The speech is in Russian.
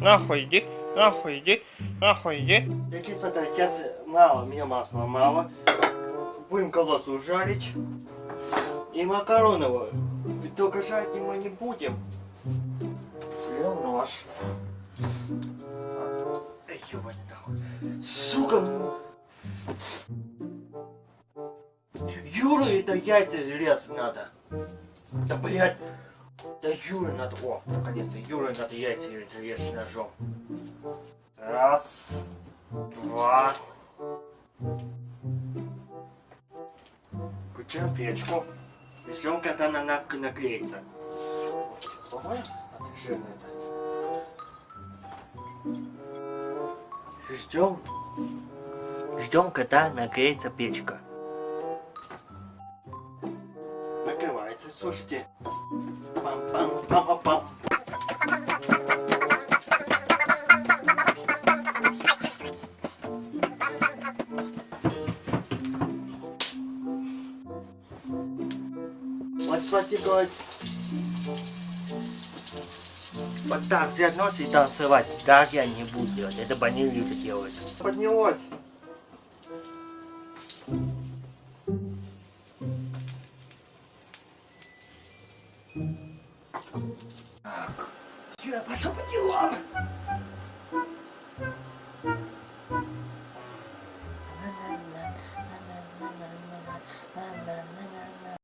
нахуй иди, нахуй иди, нахуй иди. Я кислота, сейчас мало, мне масла мало. Будем колбасу жарить. И макароновую. Только жарить мы не будем. Берем нож. Эй, ёбаный нахуй. Сука! ну. Юра, это яйца резать надо. Да, блядь. Да Юре надо... О, наконец-то. Юре надо яйца режь ножом. Раз. Два. Включаем печку. Ждем, когда она нак- наклеится. Сейчас помоем. Это жирно это. Ждем. Ждем, когда нагреется печка. Накрывается, слушайте. Пам-пам-пам-пам-пам. Вот так взять нож и танцевать. Так я не буду делать. Это бы они любят делать. Поднялось. Так. Все, я пошел по делам.